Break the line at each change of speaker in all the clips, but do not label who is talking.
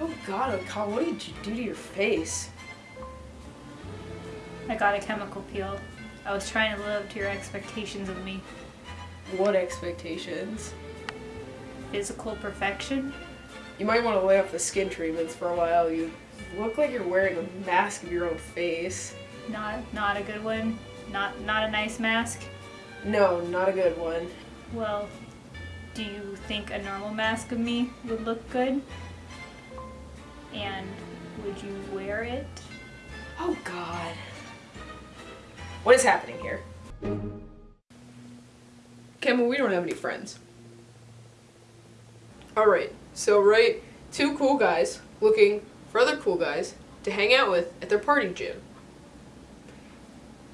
Oh god, oh Kyle, what did you do to your face?
I got a chemical peel. I was trying to live up to your expectations of me.
What expectations?
Physical perfection?
You might want to lay off the skin treatments for a while. You look like you're wearing a mask of your own face.
Not not a good one. Not not a nice mask.
No, not a good one.
Well, do you think a normal mask of me would look good? And would you wear it?
Oh god. What is happening here? Campbell, we don't have any friends. Alright, so right, two cool guys looking for other cool guys to hang out with at their party gym.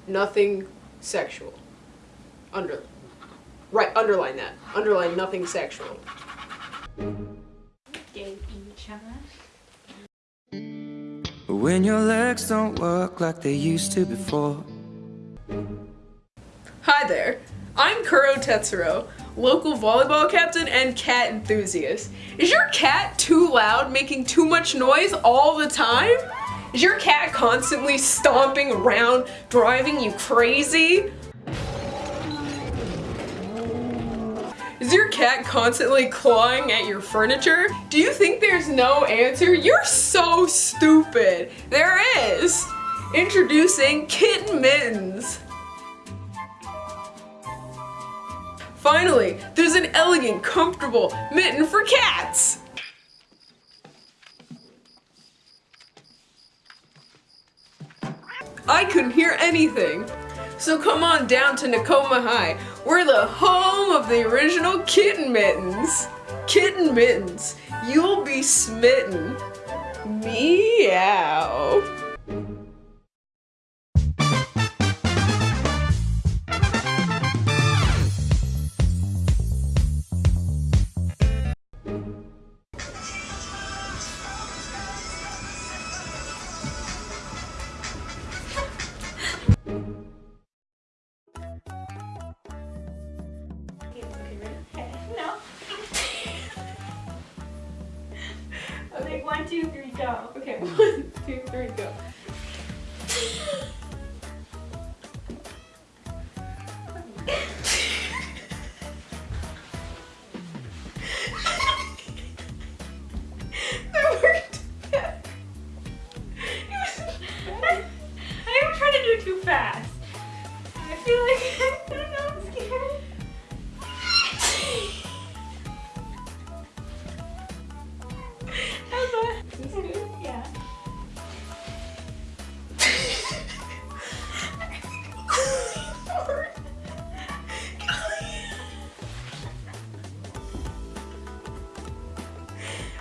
Nothing sexual. Under. Right, underline that. Underline nothing sexual.
Gave each other.
When your legs don't work like they used to before.
Hi there, I'm Kuro Tetsuro, local volleyball captain and cat enthusiast. Is your cat too loud, making too much noise all the time? Is your cat constantly stomping around, driving you crazy? Is your cat constantly clawing at your furniture? Do you think there's no answer? You're so stupid. There is. Introducing Kitten Mittens. Finally, there's an elegant, comfortable mitten for cats! I couldn't hear anything. So come on down to Nekoma High. We're the home of the original Kitten Mittens. Kitten Mittens, you'll be smitten. Meow.
Two, three, go.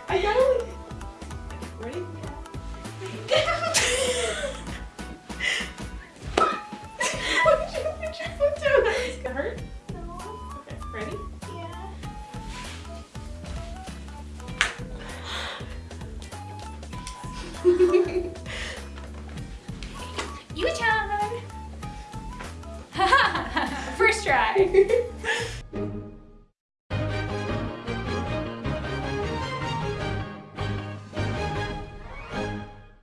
I gotta like. Ready? what did you put your foot down? It's gonna hurt?
No.
Okay, ready?
Yeah. You turn. First try.